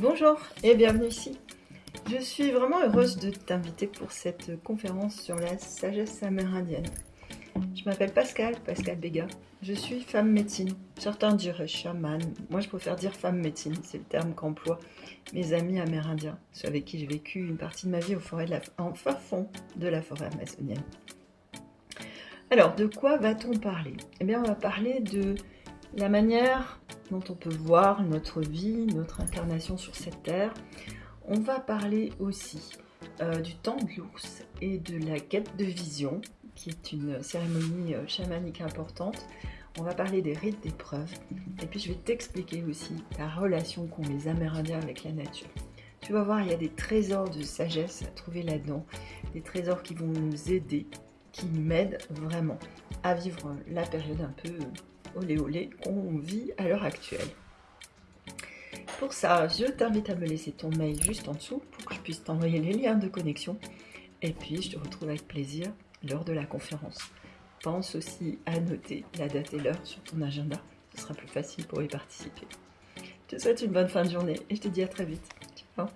Bonjour et bienvenue ici. Je suis vraiment heureuse de t'inviter pour cette conférence sur la sagesse amérindienne. Je m'appelle Pascal, Pascal Béga. Je suis femme médecine. Certains diraient chaman. Moi, je préfère dire femme médecine. C'est le terme qu'emploient mes amis amérindiens, ceux avec qui j'ai vécu une partie de ma vie au forêt en fin fond de la forêt amazonienne. Alors, de quoi va-t-on parler? Eh bien, on va parler de la manière dont on peut voir notre vie, notre incarnation sur cette terre. On va parler aussi euh, du temps de l'ours et de la quête de vision, qui est une cérémonie euh, chamanique importante. On va parler des rites d'épreuve. Et puis je vais t'expliquer aussi la relation qu'ont les Amérindiens avec la nature. Tu vas voir, il y a des trésors de sagesse à trouver là-dedans. Des trésors qui vont nous aider, qui m'aident vraiment à vivre la période un peu olé olé qu'on vit à l'heure actuelle. Pour ça, je t'invite à me laisser ton mail juste en dessous pour que je puisse t'envoyer les liens de connexion. Et puis, je te retrouve avec plaisir lors de la conférence. Pense aussi à noter la date et l'heure sur ton agenda. Ce sera plus facile pour y participer. Je te souhaite une bonne fin de journée et je te dis à très vite. Ciao